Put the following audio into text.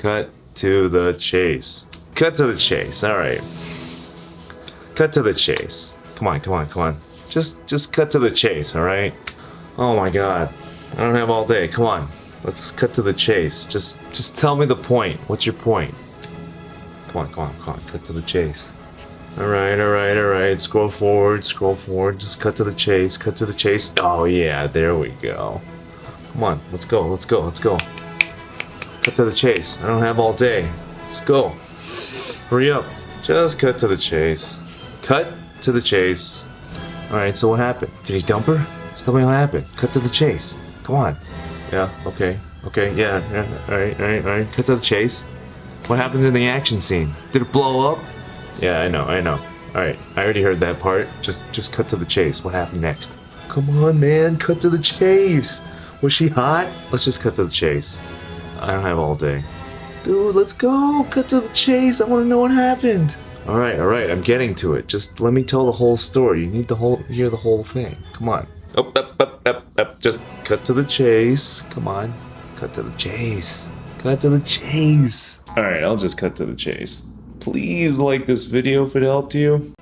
Cut to the chase. Cut to the chase. All right. Cut to the chase. Come on, come on, come on. Just just cut to the chase, all right? Oh my god. I don't have all day. Come on. Let's cut to the chase. Just just tell me the point. What's your point? Come on, come on, come on. Cut to the chase. All right, all right, all right. Scroll forward, scroll forward. Just cut to the chase. Cut to the chase. Oh yeah, there we go. Come on, let's go, let's go, let's go. Cut to the chase. I don't have all day. Let's go. Hurry up. Just cut to the chase. Cut to the chase. Alright, so what happened? Did he dump her? Just tell me what happened. Cut to the chase. Come on. Yeah, okay. Okay, yeah, yeah. Alright, alright, alright. Cut to the chase. What happened in the action scene? Did it blow up? Yeah, I know, I know. Alright, I already heard that part. Just just cut to the chase. What happened next? Come on, man, cut to the chase. Was she hot? Let's just cut to the chase. I don't have all day. Dude, let's go. Cut to the chase. I want to know what happened. All right, all right. I'm getting to it. Just let me tell the whole story. You need to whole hear the whole thing. Come on. Up, up, up, up, up. Just cut to the chase. Come on. Cut to the chase. Cut to the chase. All right, I'll just cut to the chase. Please like this video if it helped you.